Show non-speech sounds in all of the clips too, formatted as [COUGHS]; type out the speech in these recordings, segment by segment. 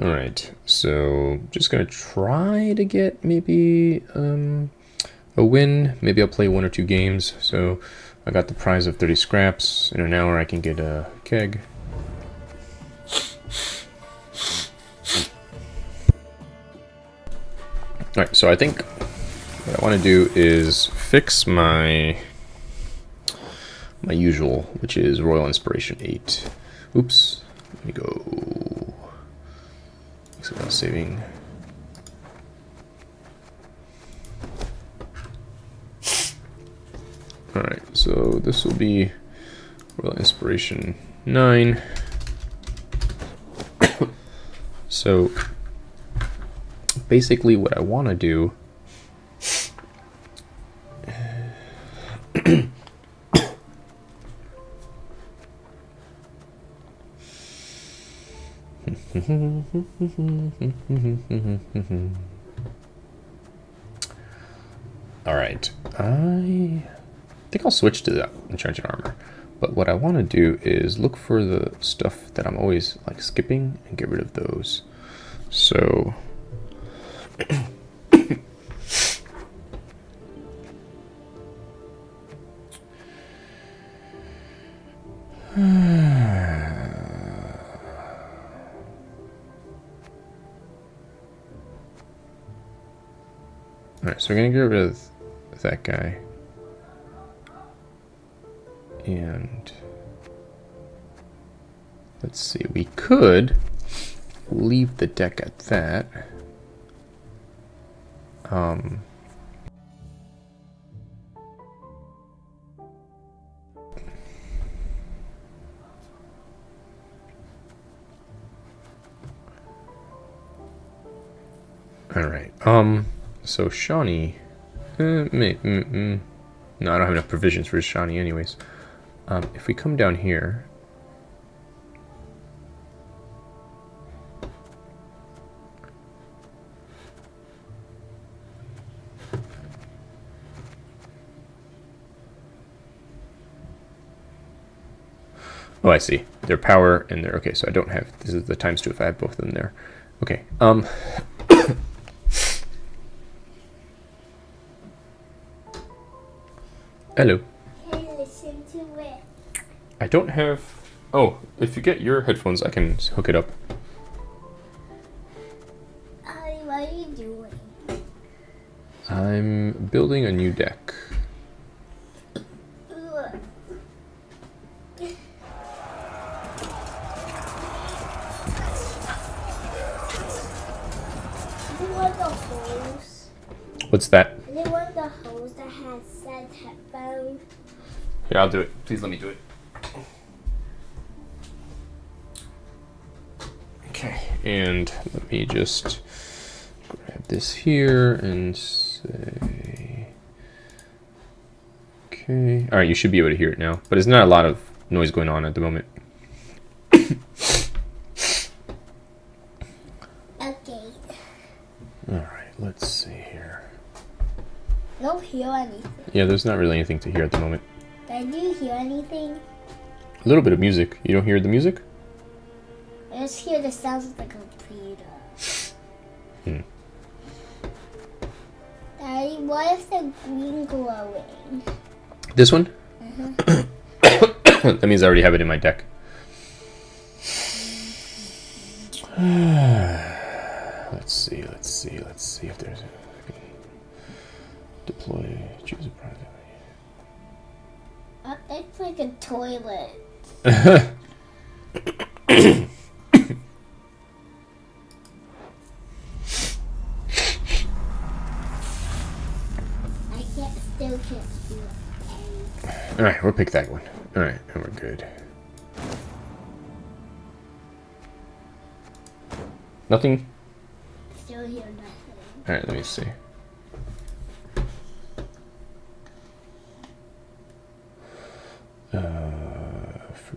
Alright, so just gonna try to get maybe um, a win. Maybe I'll play one or two games. So I got the prize of 30 scraps. In an hour I can get a keg. Alright, so I think what I want to do is fix my my usual, which is Royal Inspiration 8. Oops, let me go so saving. Alright, so this will be Royal Inspiration 9. [COUGHS] so basically what I want to do [COUGHS] [COUGHS] [LAUGHS] Alright, I think I'll switch to that enchanted armor. But what I want to do is look for the stuff that I'm always like skipping and get rid of those. So [CLEARS THROAT] Alright, so we're gonna get rid of that guy. And let's see, we could leave the deck at that. Um, all right. Um, so Shani, mm, no, I don't have enough provisions for Shani anyways. Um, if we come down here, Oh, I see. Their power and their... Okay, so I don't have... This is the times two if I have both of them there. Okay. Um, Hello. Can listen to it? I don't have... Oh, if you get your headphones, I can hook it up. I'll do it. Please let me do it. Okay, and let me just grab this here and say... Okay. Alright, you should be able to hear it now, but there's not a lot of noise going on at the moment. Okay. Alright, let's see here. I don't hear anything. Yeah, there's not really anything to hear at the moment. A little bit of music. You don't hear the music? I just hear the sounds of the computer. Hmm. Daddy, what is the green glowing? This one? [COUGHS] that means I already have it in my deck. [SIGHS] let's see, let's see, let's see if there's a deploy, choose a project. Uh, it's like a toilet. I can't still can't do it. Alright, we'll pick that one. Alright, and we're good. Nothing? Still hear nothing. Alright, let me see. Uh,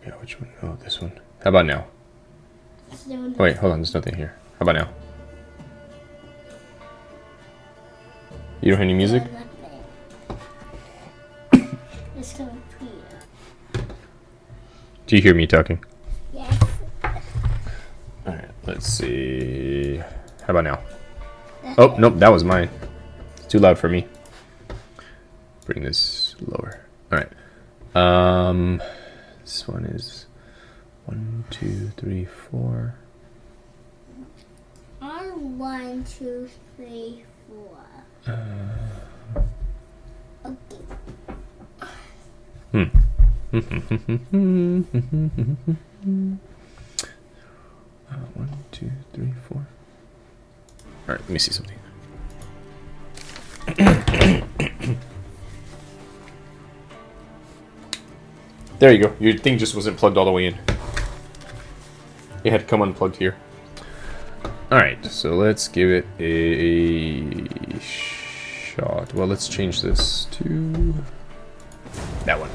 I forget which one. Oh, this one. How about now? Wait, hold on. There's nothing here. How about now? You don't hear any music? Still nothing. It's [COUGHS] computer. Do you hear me talking? Yes. Alright, Let's see. How about now? Oh, nope, that was mine. It's too loud for me. Bring this lower. Alright. Um, this one is one, two, three, four. On one, two, three, four. Okay. Uh, [LAUGHS] one, two, three, four. Alright, let me see something. [CLEARS THROAT] there you go. Your thing just wasn't plugged all the way in. It had to come unplugged here. Alright, so let's give it a shot. Well, let's change this to that one.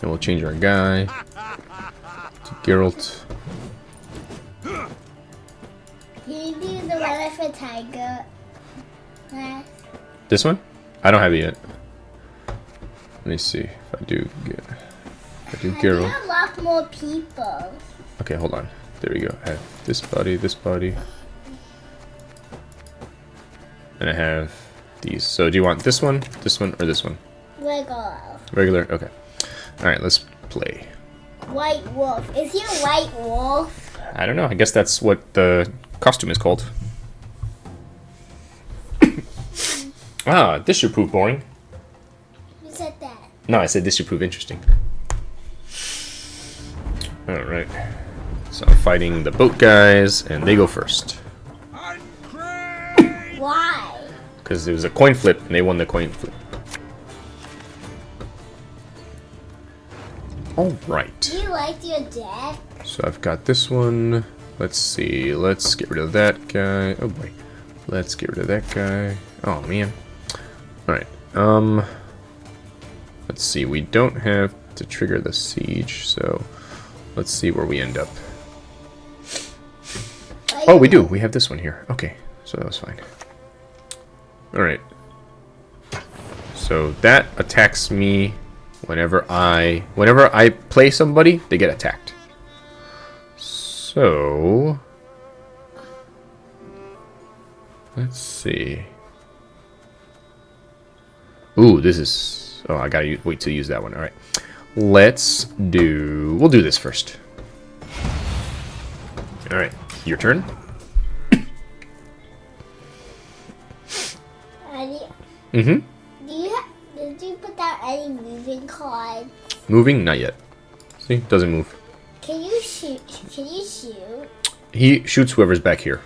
And we'll change our guy to Geralt. Can you do the one for tiger? This one? I don't have it yet. Let me see if I do get. If I do Geralt. a lot more people. Okay, hold on. There we go. I have this body, this body. And I have these. So do you want this one, this one, or this one? Regular. Regular? Okay. Alright, let's play. White wolf. Is he a white wolf? I don't know. I guess that's what the costume is called. [COUGHS] ah, this should prove boring. Who said that? No, I said this should prove interesting. Alright. So I'm fighting the boat guys, and they go first. Why? Because it was a coin flip, and they won the coin flip. Alright. Do you like your deck? So I've got this one. Let's see. Let's get rid of that guy. Oh boy. Let's get rid of that guy. Oh man. Alright. Um. Let's see. We don't have to trigger the siege, so let's see where we end up. Oh, we do. We have this one here. Okay. So that was fine. Alright. So that attacks me whenever I whenever I play somebody, they get attacked. So let's see. Ooh, this is oh I gotta wait to use that one. Alright. Let's do we'll do this first. Alright, your turn. Mm-hmm. do you did you put down any moving cards? Moving? Not yet. See? Doesn't move. Can you shoot? Can you shoot? He shoots whoever's back here.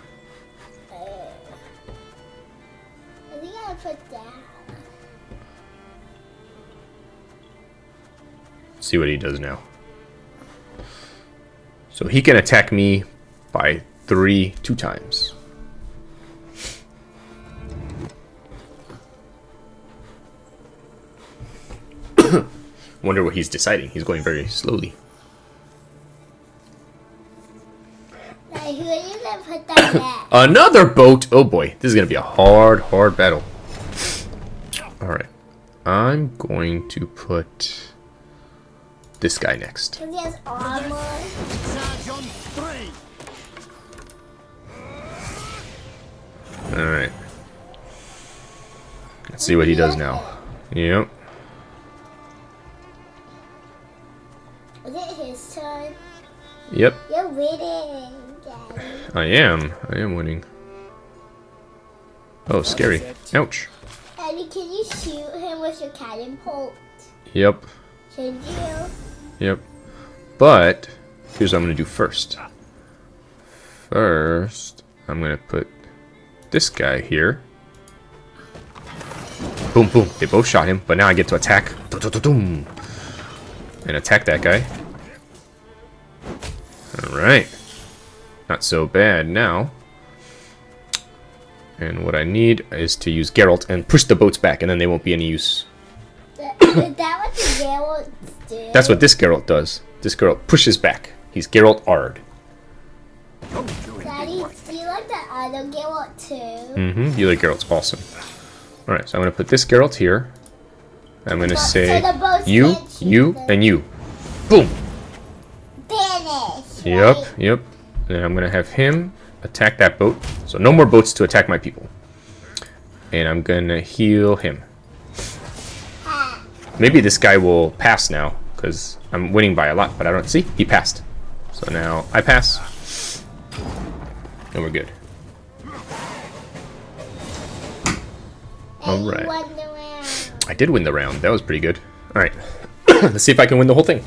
See what he does now. So he can attack me by three, two times. [COUGHS] Wonder what he's deciding. He's going very slowly. Like, who are you gonna put down [COUGHS] next? Another boat! Oh boy, this is gonna be a hard, hard battle. [COUGHS] Alright. I'm going to put this guy next. Because he has armor. Alright. Let's see what he does now. Yep. Is it his turn? Yep. You're winning, Daddy. I am. I am winning. Oh, scary. Ouch. Daddy, can you shoot him with your catapult? Yep. Should you? Yep. But, here's what I'm going to do first. First, I'm going to put this guy here. Boom, boom. They both shot him, but now I get to attack. And attack that guy. Alright. Not so bad now. And what I need is to use Geralt and push the boats back, and then they won't be any use. That [COUGHS] what the Geralt? That's what this Geralt does. This Geralt pushes back. He's Geralt Aard. Daddy, do you like the other Geralt too? Mm-hmm. The other Geralt's awesome. Alright, so I'm gonna put this Geralt here. I'm gonna So say boats you, you, them. and you. Boom! Finish. Yep, right? yep. And I'm gonna have him attack that boat. So no more boats to attack my people. And I'm gonna heal him. Maybe this guy will pass now, because I'm winning by a lot, but I don't see. He passed. So now I pass. And we're good. The round. I did win the round. That was pretty good. Alright. [CLEARS THROAT] Let's see if I can win the whole thing.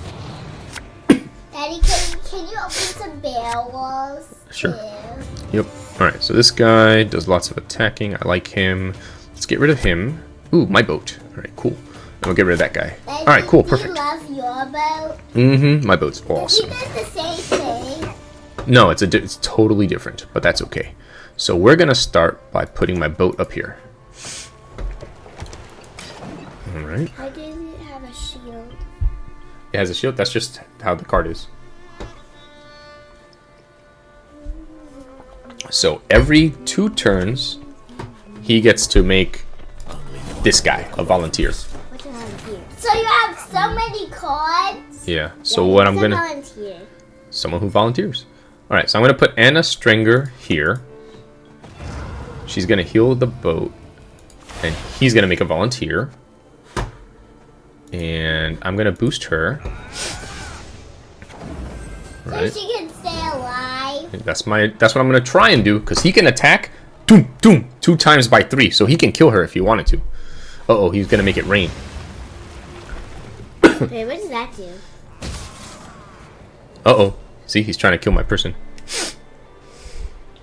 Daddy, can, can you open some barrels? Sure. too? Yep. Alright, so this guy does lots of attacking. I like him. Let's get rid of him. Ooh, my boat. Alright, cool. And we'll get rid of that guy. Daddy, Alright, cool, perfect. love your boat. Mm-hmm. My boat's awesome. does the same thing. No, it's a di- it's totally different, but that's okay. So we're gonna start by putting my boat up here. All right. How does it have a shield? It has a shield. That's just how the card is. So every two turns, he gets to make this guy a volunteer. So many cards. Yeah. So Yeah, what I'm gonna volunteer. someone who volunteers. All right. So I'm gonna put Anna Strenger here. She's gonna heal the boat, and he's gonna make a volunteer. And I'm gonna boost her. So Right. she can stay alive. That's my. That's what I'm gonna try and do because he can attack, doom, doom, two times by three, so he can kill her if he wanted to. Uh oh, he's gonna make it rain. Wait, what does that do? Uh oh, see, he's trying to kill my person.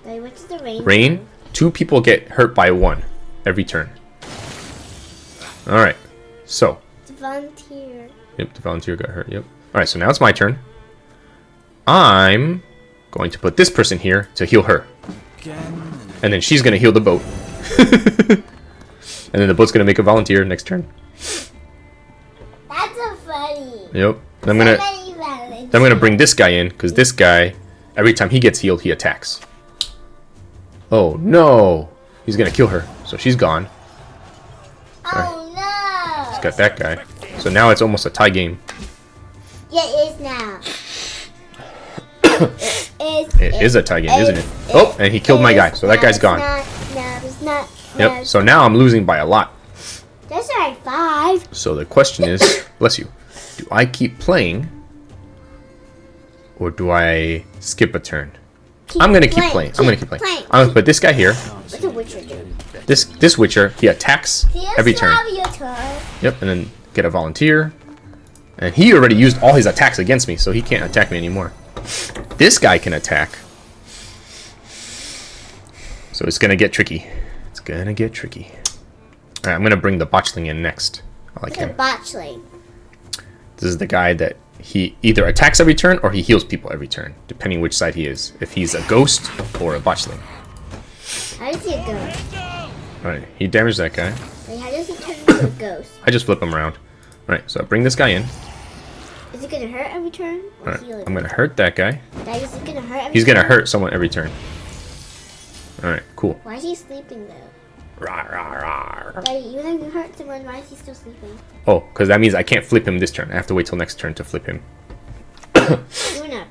Wait, what does the rain? Rain. do? Two people get hurt by one every turn. All right, so a volunteer. yep, the volunteer got hurt. Yep. All right, so now it's my turn. I'm going to put this person here to heal her, and then she's gonna heal the boat, [LAUGHS] and then the boat's gonna make a volunteer next turn. That's a funny. Yep. I'm gonna. So many volunteers. Then I'm gonna bring this guy in, because this guy, every time he gets healed, he attacks. Oh no! He's gonna kill her, so she's gone. Oh no! He's got that guy. So now it's almost a tie game. Yeah, it is now. [COUGHS] it is. It is a tie game, isn't it? Oh, and he killed my guy, so that guy's gone. Not, no, it's not. no, Yep. So now I'm losing by a lot. That's alright, five. So the question is, bless you, do I keep playing, or do I skip a turn? I'm gonna keep playing. I'm gonna keep playing. I'm gonna put this guy here. What's a witcher? This this Witcher, he attacks you every turn. turn? Yep, and then get a volunteer. And he already used all his attacks against me, so he can't attack me anymore. This guy can attack. So it's gonna get tricky. It's gonna get tricky. Alright, I'm gonna bring the botchling in next. I like a him. botchling. This is the guy that he either attacks every turn or he heals people every turn, depending which side he is. If he's a ghost or a botchling. How does he go? Alright, he damaged that guy. Wait, how does he turn into a ghost? I just flip him around. Alright, so I bring this guy in. Is it gonna hurt every turn? Heal? I'm gonna hurt that guy. Dad, is gonna hurt every He's gonna turn? hurt someone every turn. Alright, cool. Why is he sleeping though? Rah, rah, rah. Daddy, even though you hurt someone, why is he still sleeping? Oh, because that means I can't flip him this turn. I have to wait till next turn to flip him. You wanna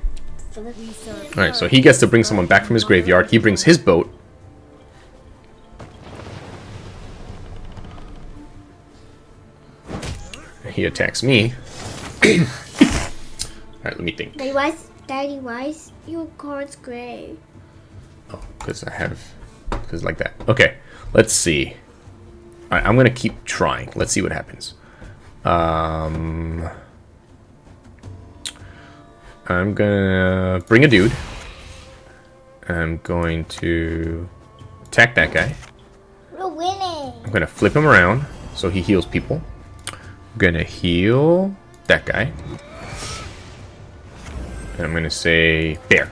flip Alright, so he gets to bring someone back from his graveyard. He brings his boat. He attacks me. [COUGHS] Alright, let me think. Daddy, why is, Daddy, why is your cards gray? Oh, because I have, because like that. Okay, let's see. All right, I'm gonna keep trying. Let's see what happens. Um, I'm gonna bring a dude. I'm going to attack that guy. We're winning. I'm gonna flip him around so he heals people. I'm gonna heal that guy. And I'm gonna say bear,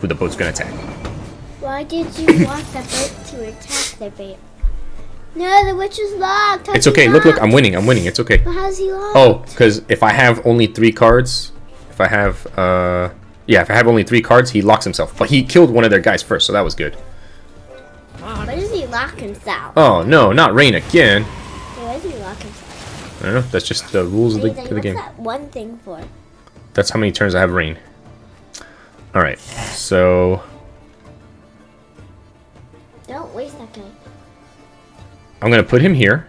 who the boat's gonna attack. Why did you [COUGHS] want the boat to attack the bear? No, the witch is locked. How's It's okay. Look, look. I'm winning. I'm winning. It's okay. But how's he locked? Oh, because if I have only three cards, if I have, uh, yeah, if I have only three cards, he locks himself. But he killed one of their guys first, so that was good. Why does he lock himself? Oh no, not rain again. Why does he lock himself? I don't know. That's just the rules of the, of the what's game. that one thing for? That's how many turns I have rain. Alright, so I'm gonna put him here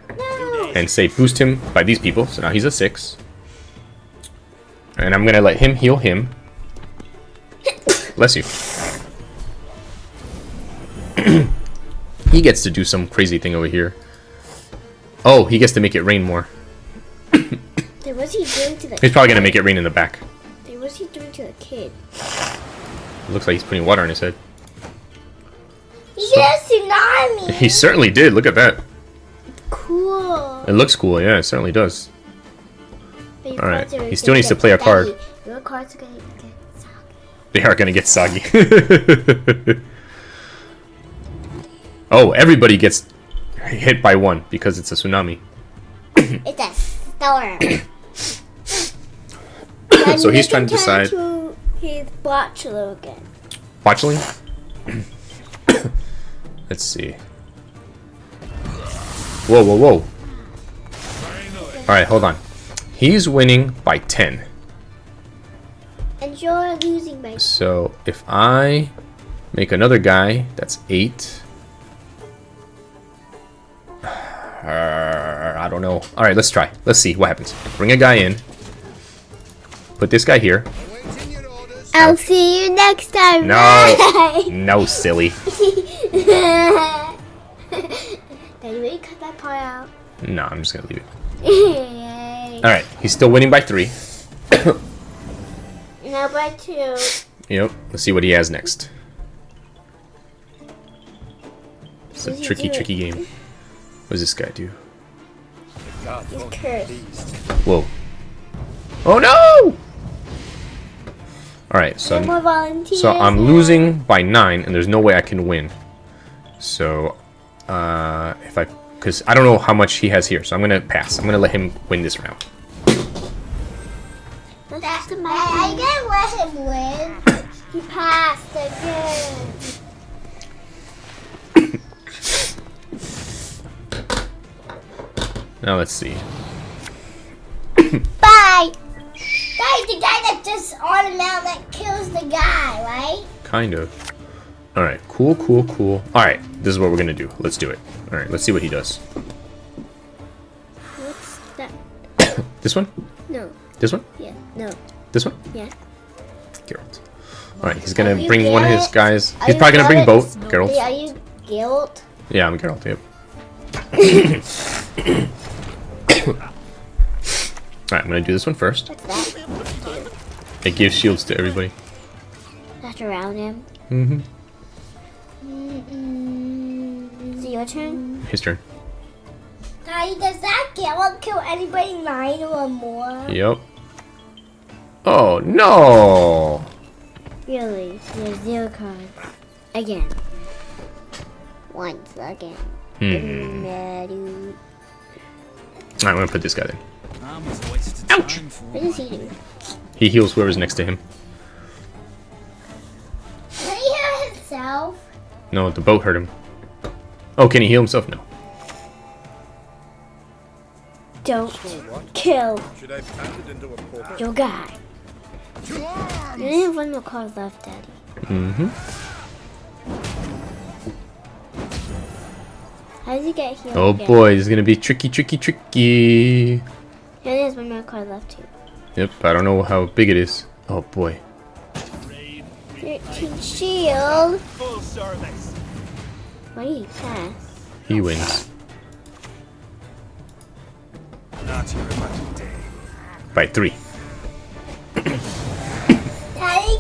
and say boost him by these people. So now he's a six. And I'm gonna let him heal him. Bless you. [CLEARS THROAT] he gets to do some crazy thing over here. Oh, he gets to make it rain more. Then what's he doing to the? He's probably gonna make it rain in the back. Then what's he doing to the kid? looks like he's putting water on his head. He did a tsunami. He certainly did. Look at that. It looks cool. Yeah, it certainly does. All right, he still needs to play a card. Your cards are gonna get soggy. They are gonna get soggy. [LAUGHS] oh, everybody gets hit by one because it's a tsunami. It's a storm. [COUGHS] So he's trying to decide- To his again. Watchling? [COUGHS] Let's see. Whoa, whoa, whoa. Alright, hold on. He's winning by 10. And you're losing by So if I make another guy that's 8. Uh, [SIGHS] I don't know. Alright, let's try. Let's see what happens. Bring a guy in. Put this guy here. Awaiting your orders. I'll see you next time. No. [LAUGHS] No, silly. Daddy, will you cut that part out? No, I'm just gonna leave it. [LAUGHS] Yay. Alright, he's still winning by 3. [COUGHS] Now by two. Yep, let's see what he has next. It's a What does he tricky, tricky game. What does this guy do? He's cursed. Whoa. Oh no! Alright, so. So I'm losing by nine, and there's no way I can win. So, uh, if I, because I don't know how much he has here, so I'm gonna pass. I'm gonna let him win this round. That's the I, I gotta let him win. [COUGHS] he passed again. [COUGHS] Now let's see. Bye. Guys, the guy that just that kills the guy, right? Kind of. All right, cool, cool, cool. All right, this is what we're gonna do. Let's do it. All right, let's see what he does. What's that? This one, No. this one, Yeah. No. this one. Yeah. Geralt. All right, he's gonna bring one of his guys. Are He's probably gonna bring Geralt? both. Geralt. Are you guilt? Yeah, I'm Geralt. Yep. Alright, I'm gonna do this one first. What's that? It gives shields to everybody. That's around him. Mm-hmm. Your turn? His turn. Guy, does that guilt kill anybody nine or more? Yep. Oh no! Really? There's zero cards. Again. Once again. Hmm. Alright, I'm gonna put this guy there. Ouch! What does he do? [LAUGHS] He heals whoever's next to him. Can he heal himself? No, the boat hurt him. Oh, can he heal himself? No. Don't kill Should I pass it into a portal? your guy. You arms! only have one more card left, Daddy. Mm-hmm. How does he get healed? Oh again? boy, this is gonna be tricky, tricky, tricky. He only has one more card left, too. Yep, I don't know how big it is. Oh boy. 13 shield. Full service. Why did he pass? He wins. Not your lucky day. By three. Daddy,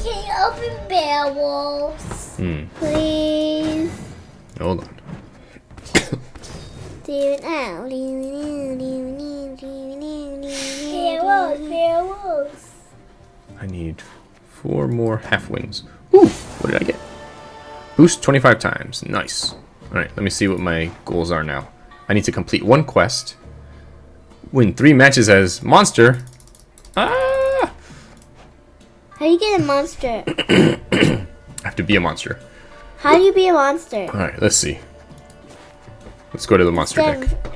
can you open barrels? Hmm. Please. Hold on. Do it. Barrels, barrels. I need four more half wings. Ooh, what did I get? Boost 25 times. Nice. Alright, let me see what my goals are now. I need to complete one quest. Win three matches as monster. Ah! How do you get a monster? [COUGHS] I have to be a monster. How do you be a monster? Alright, let's see. Let's go to the monster Then deck.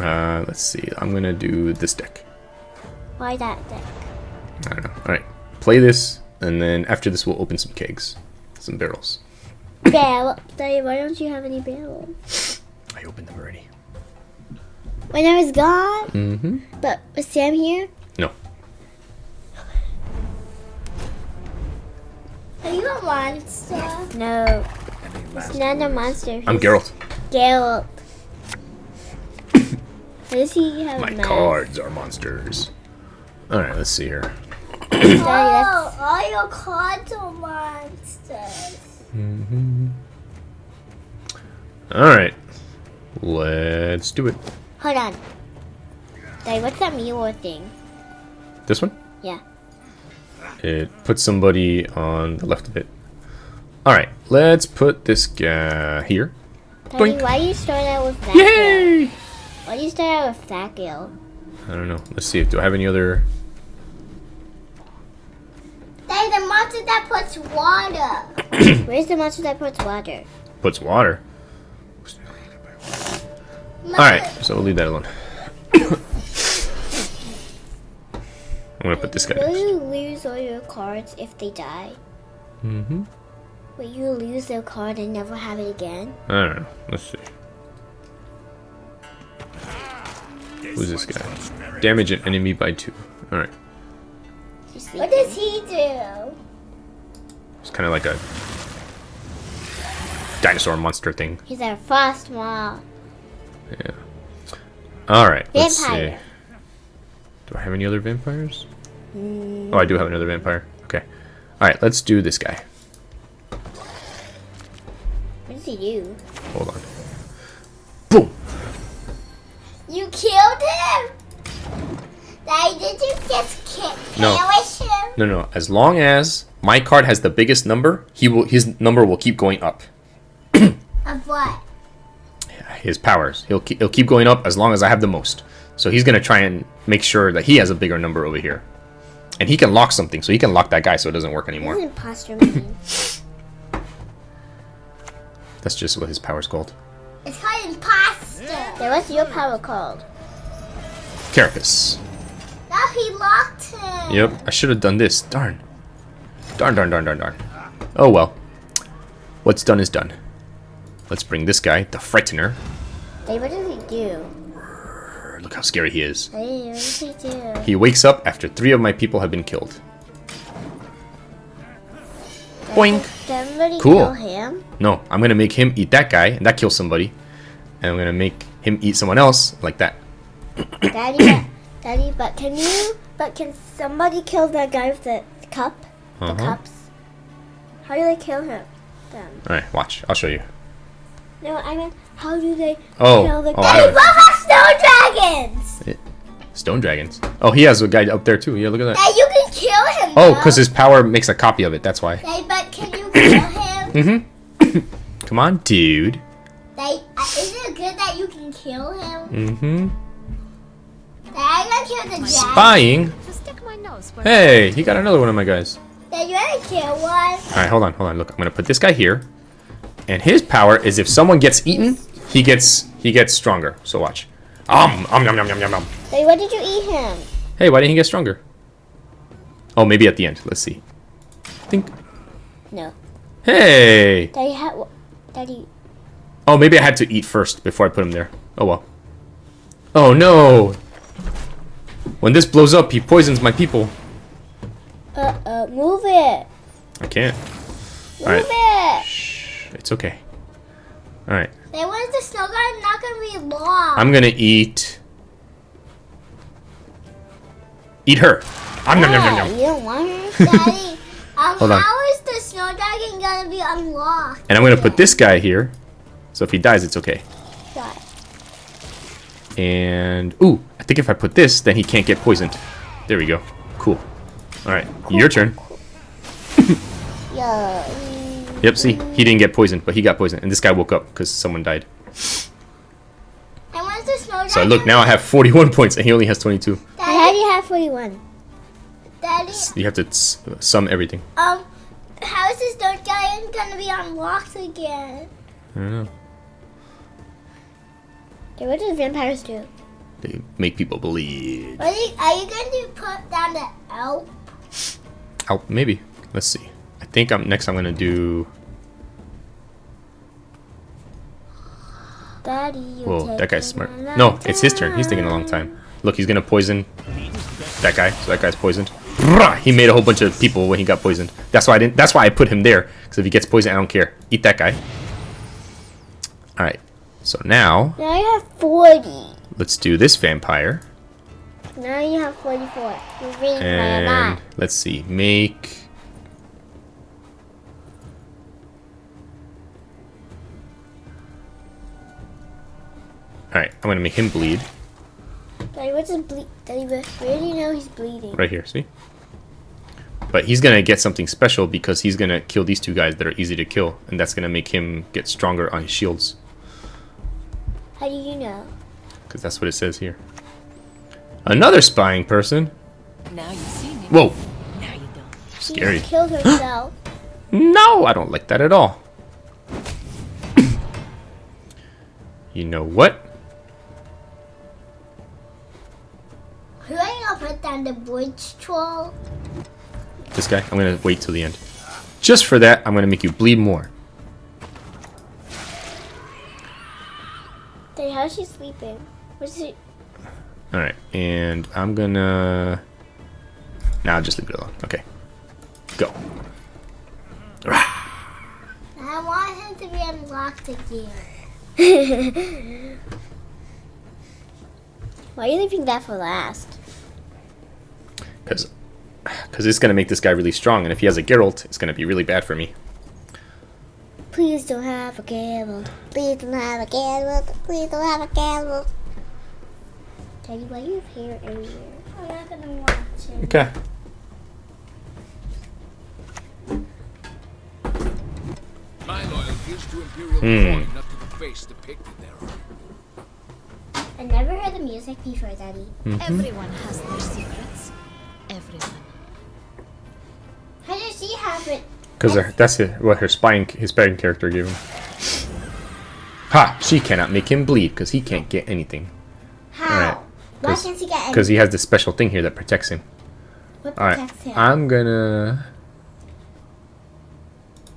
Uh, let's see. I'm gonna do this deck. why that deck? I don't know. Alright, play this. and then after this, we'll open some kegs, some barrels. Barrel. Daddy, why don't you have any barrels? I opened them already. When I was gone? Mm-hmm. But was Sam here? No. Are you a monster? No. It's not a monster. I'm He's Geralt. Geralt. [COUGHS] Does he have My a mask? cards are monsters. All right, let's see here. [COUGHS] Daddy, that's- all your cards are monsters. Mm-hmm. All right, let's do it. Hold on. Daddy, what's that mule thing? This one. Yeah. It puts somebody on the left of it. All right, let's put this guy here. Daddy, why do you start out with that? Yay! Why do you start out with that gill? I don't know. Let's see. Do I have any other? They the monster that puts water. [CLEARS THROAT] Where's the monster that puts water? Puts water. All right, so we'll leave that alone. [COUGHS] I'm gonna put this guy. Will you lose all your cards if they die? Mm-hmm. Will you lose their card and never have it again? I don't know. Let's see. Who's this guy? Damage an enemy by two. All right. He's What does he do? It's kind of like a dinosaur monster thing. He's a frost moth. Yeah. All right. Let's see. Do I have any other vampires? Mm. Oh, I do have another vampire. Okay. All right. Let's do this guy. What does he do? Hold on. Boom. You killed him? Daddy, did you just kill, No. him? No, no. As long as my card has the biggest number, he will. His number will keep going up. [CLEARS THROAT] Of what? his powers. He'll keep, he'll keep going up as long as I have the most. So he's gonna try and make sure that he has a bigger number over here, and he can lock something. So he can lock that guy, so it doesn't work anymore. does imposter mean? [COUGHS] That's just what his power's called. It's called imposter. then what's your power called? Carapace. Now he locked him. Yep. I should have done this. Darn. Darn. Darn. Darn. Darn. Darn. Oh well. What's done is done. Let's bring this guy, the Frightener. Hey, what does he do? Look how scary he is. Hey, what does he do? He wakes up after three of my people have been killed. Boink. Cool. kill him? No, I'm gonna make him eat that guy, and that kills somebody. And I'm gonna make him eat someone else, like that. Daddy, [COUGHS] Daddy, but can you? But can somebody kill that guy with the cup? The Uh-huh. cups? How do they kill him? Them. Alright, watch. I'll show you. No, I mean, how do they Oh, kill the oh, I don't- both have snow dragons. Stone dragons. Oh, he has a guy up there too. Yeah, look at that. Hey, you can kill him. Oh, because his power makes a copy of it. That's why. Hey, but can you kill [COUGHS] him? Mm-hmm. [COUGHS] Come on, dude. They, uh, is it good that you can kill him? Mm-hmm. Hey, Spying. Just stick my nose where Hey, he got another one of my guys. Then you wanna kill one? All right, hold on, hold on. Look, I'm gonna put this guy here, and his power is if someone gets eaten, he gets he gets stronger. So watch. Um, um, yum, yum, yum, yum, yum. Daddy, what did you eat him? Hey, why didn't he get stronger? Oh, maybe at the end. Let's see. I think. No. Hey. Daddy had. Daddy. Oh, maybe I had to eat first before I put him there. Oh well. Oh no. When this blows up, he poisons my people. Uh uh. Move it. I can't. Move Alright. it. Shh. It's okay. All right. Then when's the snow garden not gonna be long? I'm gonna eat. Eat her. Um, nom, nom, nom, Yeah, nom. you don't want her. Daddy, [LAUGHS] um, Hold on. how is the snow dragon gonna be unlocked? And I'm gonna put this guy here, so if he dies, it's okay. Why? And ooh, I think if I put this, then he can't get poisoned. There we go. Cool. All right, your turn. [LAUGHS] Yeah. Yep. See, he didn't get poisoned, but he got poisoned, and this guy woke up because someone died. And when's the snow? So look, now I have 41 [LAUGHS] points, and he only has 22. How do you have 41? Daddy, You have to sum everything. um, how is the snow dragon gonna be unlocked again? I don't know. Okay, what do vampires do? They make people believe. Are you, are you going to put down the elf? Oh, maybe. let's see. I think I'm next. I'm gonna do. Daddy, Whoa, that guy's smart. No, it's his turn. He's taking a long time. Look, he's gonna poison that guy. So that guy's poisoned. He made a whole bunch of people when he got poisoned. That's why I didn't. That's why I put him there. Because if he gets poisoned, I don't care. Eat that guy. All right. So now Now you have 40. Let's do this vampire. Now you have 44. You're And let's see. Make. All right. I'm gonna make him bleed Daddy, what's his ble- Daddy, where do you know he's bleeding? right here. See. But he's gonna get something special because he's gonna kill these two guys that are easy to kill, and that's gonna make him get stronger on his shields. How do you know? Because that's what it says here. Another spying person. Now you see me. Whoa. Now you don't. She Scary. just killed [GASPS] herself. No, I don't like that at all. [COUGHS] you know what? Who are you gonna put down the bridge troll? This guy, I'm gonna wait till the end. Just for that, I'm gonna make you bleed more. Daddy, how's she sleeping? What's she? Alright, and I'm gonna... Now just leave it alone. Okay. Go. I want him to be unlocked again. [LAUGHS] Why are you leaving that for last? Because because it's gonna make this guy really strong, and if he has a Geralt, it's gonna be really bad for me. Please don't have a Geralt. Please don't have a Geralt. Please don't have a Geralt. Daddy, why do you have hair everywhere? I'm not gonna watch it. Okay. My loyalty is to Imperial Hmm. coin, not to the face depicted thereon. I never heard the music before, Daddy. Everyone has their secrets. Everyone. How does she have it? Because that's it, what her spying his spying character gave him. Ha! She cannot make him bleed because he can't get anything. How? Alright, Why can't she get? Because he has this special thing here that protects him. What Alright, protects him? I'm gonna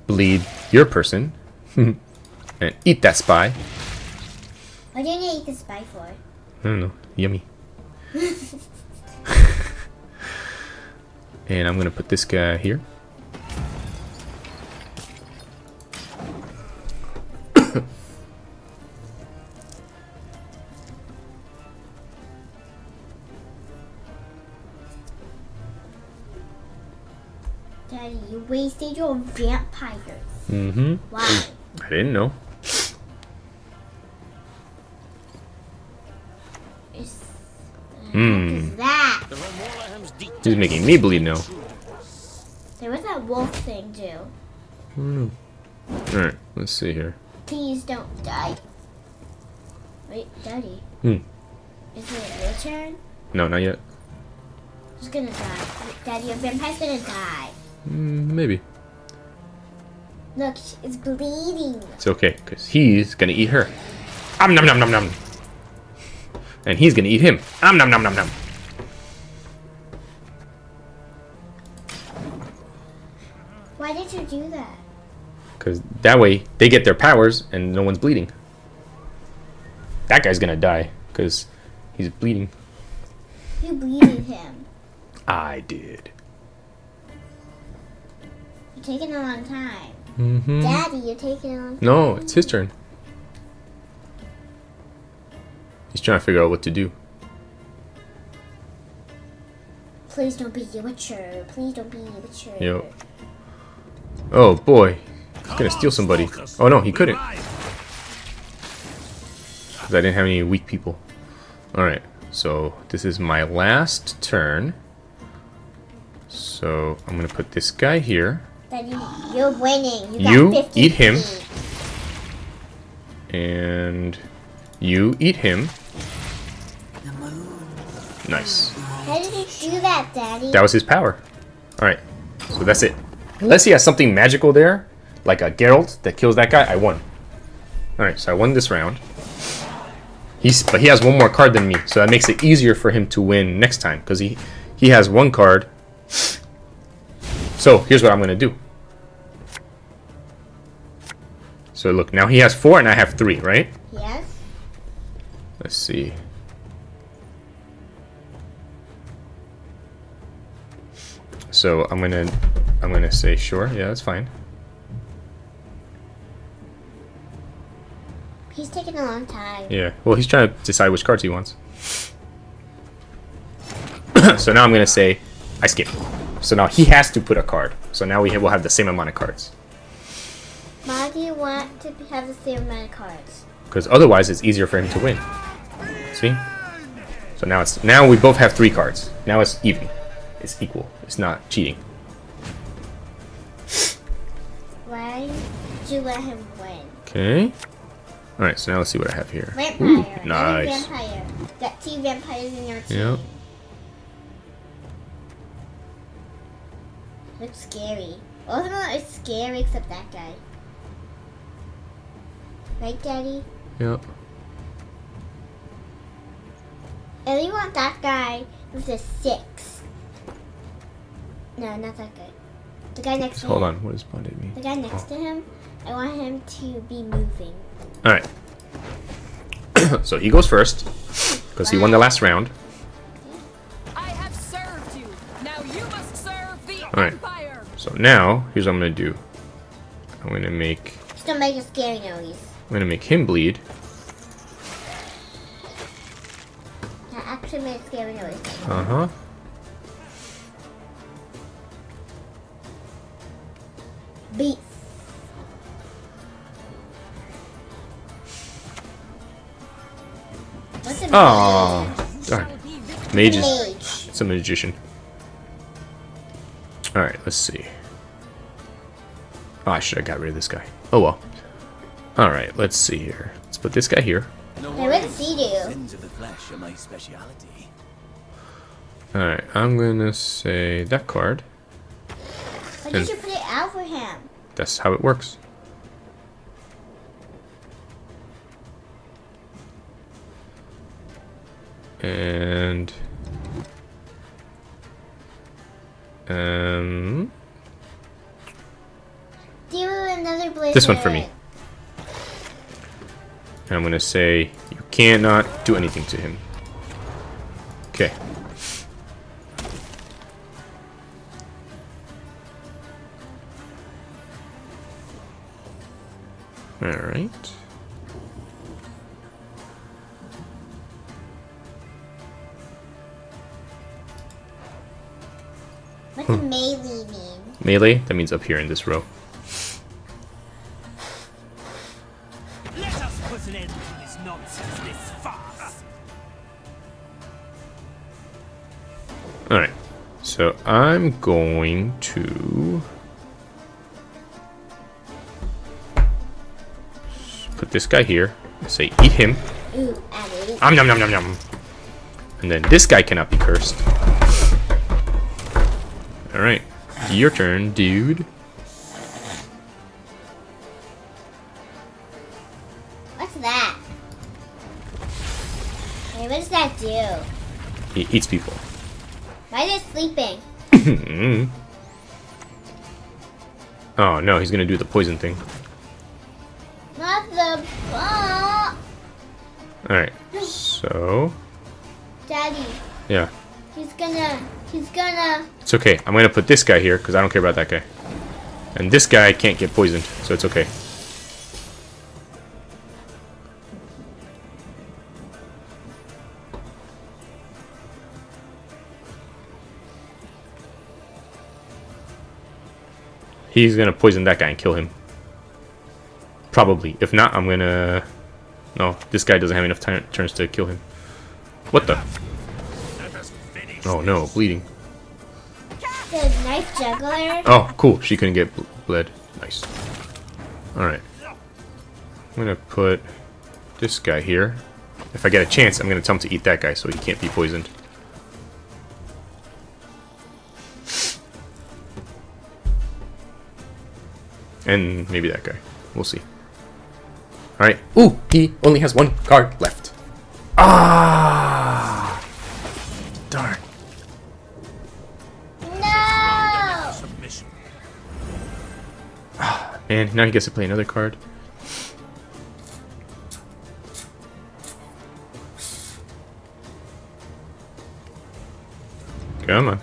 bleed your person [LAUGHS] and eat that spy. What do you need to eat the spy for? I don't know. Yummy. [LAUGHS] [LAUGHS] and I'm gonna put this guy here. You wasted your vampires. Mm-hmm. Why? I didn't know. Hmm. that? The Remorlaham's deep He's making me bleed now. There was that wolf thing too. Alright, let's see here. Please don't die. Wait, Daddy. Hmm. Is it your turn? No, not yet. He's gonna die? Daddy, your vampire's gonna die. Mm, maybe. Look, it's bleeding. It's okay, because he's gonna eat her. Om nom nom nom nom. And he's gonna eat him. Om nom nom nom nom. Why did you do that? Because that way they get their powers and no one's bleeding. That guy's gonna die because he's bleeding. You bleeded him. I did. You're taking a long time. Mm-hmm. Daddy, you're taking a long time. No, it's his turn. He's trying to figure out what to do. Please don't be a witcher. Please don't be a witcher. Yo. Oh boy, he's gonna steal somebody. Oh no, he couldn't. Because I didn't have any weak people. Alright, so this is my last turn. So I'm gonna put this guy here. Daddy, you're winning. You, got You 50 eat him. And you eat him. Nice. How did you do that, Daddy? That was his power. Alright, so that's it. Unless he has something magical there, like a Geralt that kills that guy, I won. Alright, so I won this round. He's, but he has one more card than me, so that makes it easier for him to win next time, because he, he has one card. So here's what I'm gonna do. So look, now he has four and I have three, right? Yes. Let's see. So I'm gonna I'm gonna say sure, yeah, that's fine. He's taking a long time. Yeah. Well he's trying to decide which cards he wants. [COUGHS] so now I'm gonna say I skip. So now he has to put a card. So now we will have the same amount of cards. Why do you want to have the same amount of cards? Because otherwise it's easier for him to win. See? So now it's now we both have three cards. Now it's even. It's equal. It's not cheating. Why did you let him win? Okay. Alright, so now let's see what I have here. Vampire. Ooh, nice. Vampire. Got two vampires in your team. Yep. Looks scary. All of them are scary except that guy. Right, Daddy? Yep. And you want that guy with a six. No, not that guy. The guy next to Hold him. Hold on, what does bonded mean? The guy next oh. to him. I want him to be moving. Alright. [COUGHS] so he goes first. Because he won the last round. I have served you. Now you must serve the Alright. Empire. So now, here's what I'm gonna do. I'm gonna make Just don't make a scary noise. I'm gonna make him bleed. That actually made a scary noise. Uh-huh. Beats. A Oh darn. Mage is mage? it's a magician. Alright, let's see. Oh, I should have got rid of this guy. Oh well. Alright, let's see here. Let's put this guy here. Hey, where does he do? Sins of the flesh are my speciality. Alright, I'm gonna say that card. Why did you put it out for him? That's how it works. And um Do another blizzard. This one for me. I'm gonna say you cannot do anything to him. Okay. Alright. What's a melee mean? Melee, that means up here in this row. I'm going to put this guy here. Say eat him. Ooh. Om nom nom nom nom. And then this guy cannot be cursed. Alright. Your turn, dude. What's that? Hey, what does that do? He eats people. Mm-hmm. oh no, he's gonna do the poison thing. Not the ball. Alright. So Daddy, yeah. he's gonna, he's gonna. It's okay. I'm gonna put this guy here because I don't care about that guy. And this guy can't get poisoned, so it's okay. He's gonna poison that guy and kill him. Probably. If not, I'm gonna... No, this guy doesn't have enough turns to kill him. What the? Oh no, bleeding. The knife juggler. Oh, cool. She couldn't get bled. Nice. Alright. I'm gonna put this guy here. If I get a chance, I'm gonna tell him to eat that guy so he can't be poisoned. And maybe that guy. We'll see. Alright. Ooh! He only has one card left. Ah! Darn. No. Submission. And now he gets to play another card. Come on.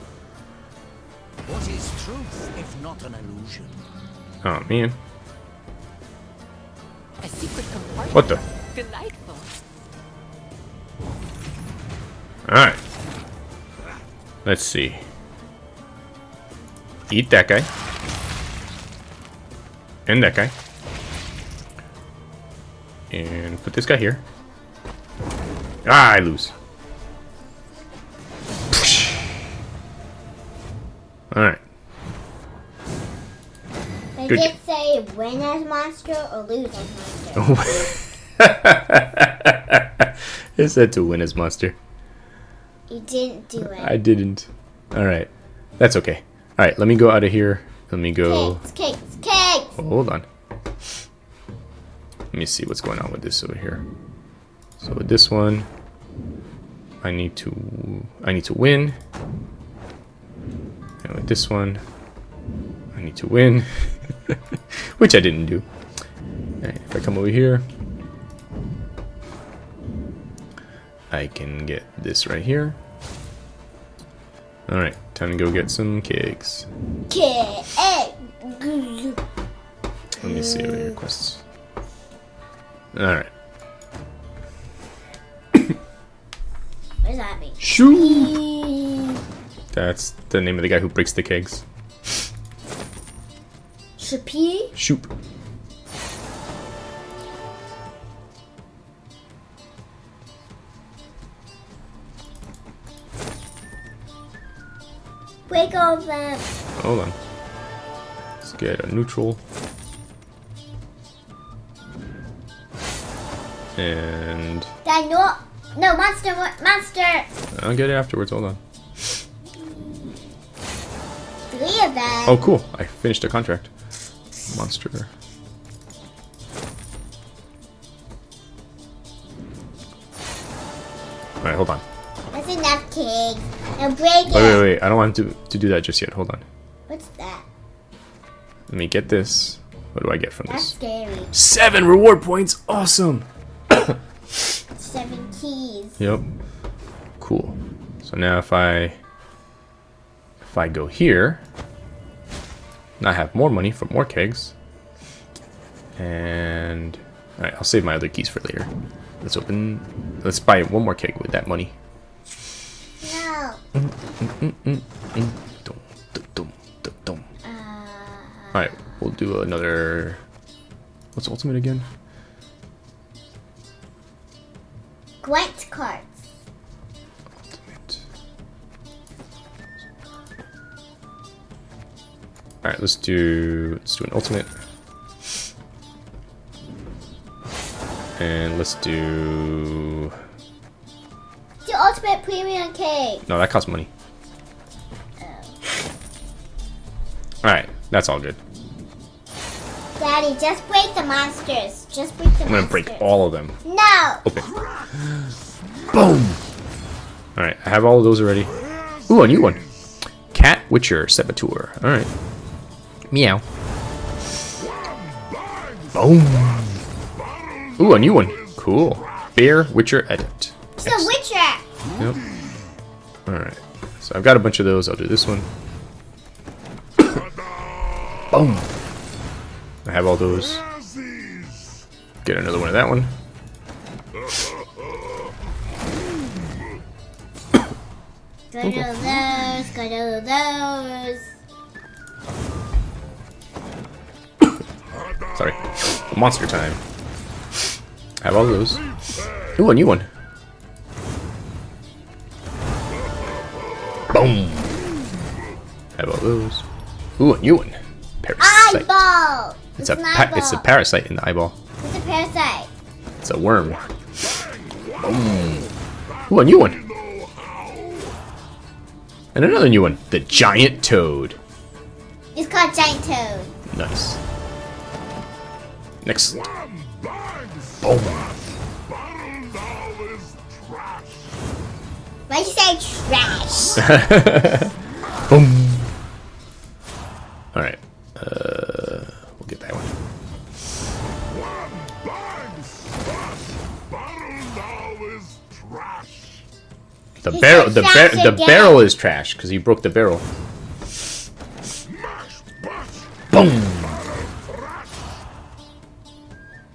What is truth if not an illusion? Oh man. A secret. What the? Delightful. Alright. Let's see. Eat that guy. And that guy. And put this guy here. Ah, I lose. Good. did say win as monster or lose as monster. [LAUGHS] it said to win as monster. You didn't do it. I didn't. Alright. That's okay. Alright, let me go out of here. Let me go. Cakes, cakes, cakes! Hold on. Let me see what's going on with this over here. So with this one, I need to I need to win. And with this one, I need to win, [LAUGHS] [LAUGHS] which I didn't do. Alright, if I come over here, I can get this right here. Alright, time to go get some cakes. Cake! Let me see what here quests. Alright. What does that mean? Shoo! That's the name of the guy who breaks the kegs. Chappie? Shoop. Break all of them. Hold on. Let's get a neutral. And That no, no monster, monster. I'll get it afterwards. Hold on. Three of them. Oh, cool. I finished a contract. Monster. Alright, hold on. That's enough cake. Now break it. Wait, wait, wait. I don't want to, to do that just yet. Hold on. What's that? Let me get this. What do I get from That's this? scary. Seven reward points. Awesome. [COUGHS] Seven keys. Yep. Cool. So now if I if I go here, now I have more money for more kegs. And alright, I'll save my other keys for later. Let's open let's buy one more keg with that money. No. Uh, Alright, we'll do another what's ultimate again? Gwent cards. Let's do let's do an ultimate. And let's do The ultimate premium cake. no, that costs money. Oh. Alright, that's all good. Daddy, just break the monsters. Just break the I'm gonna monsters. break all of them. No. Open. Boom! Alright, I have all of those already. Ooh, a new one. Cat Witcher Saboteur. Alright. Meow. Boom! Ooh, a new one. Cool. Bear Witcher Edit. It's a witcher. Yep. Alright. So I've got a bunch of those. I'll do this one. Boom! I have all those. Get another one of that one. Go to those. Go to those. Sorry. Monster time. I have all those. Ooh, a new one. Boom. Have all those. Ooh, a new one. Parasite. Eyeball. It's a an pa- it's a parasite in the eyeball. It's a parasite. It's a worm. Boom. Ooh, a new one. And another new one. The giant toad. It's called giant toad. Nice. Next. Boom. Why you say trash? [LAUGHS] Boom. Alright. Uh, we'll get that one. The barrel, the, bar the barrel is trash because he broke the barrel. Boom.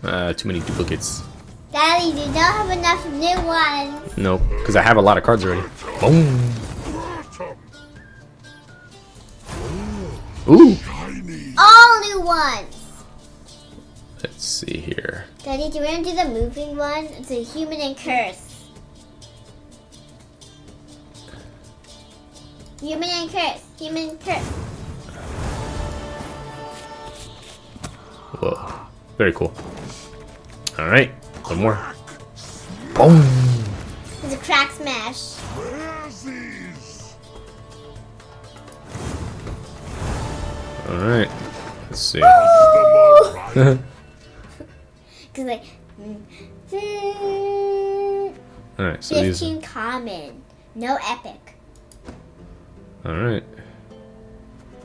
Uh, too many duplicates. Daddy, you don't have enough new ones. No, because I have a lot of cards already. Boom. Ooh. All new ones. Let's see here. Daddy, do you want to do the moving one? It's a human and curse. Human and curse. Human and curse. Whoa. Very cool. All right. One more. Boom. It's a crack smash. All right. Let's see. [LAUGHS] Cause like, mm, mm, All right. So these. fifteen common, no epic. All right.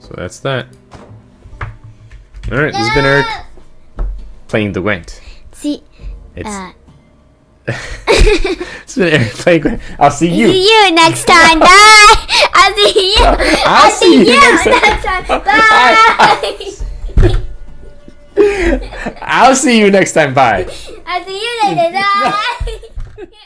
So that's that. All right. This has been Eric playing the Gwent. See, It's. uh, [LAUGHS] it's been Eric playing Gwent. I'll see you. [LAUGHS] see you next time. [LAUGHS] Bye. I'll see you. I'll see you next time. next time. Bye. I'll see you next time. Bye. I'll see you later. Bye.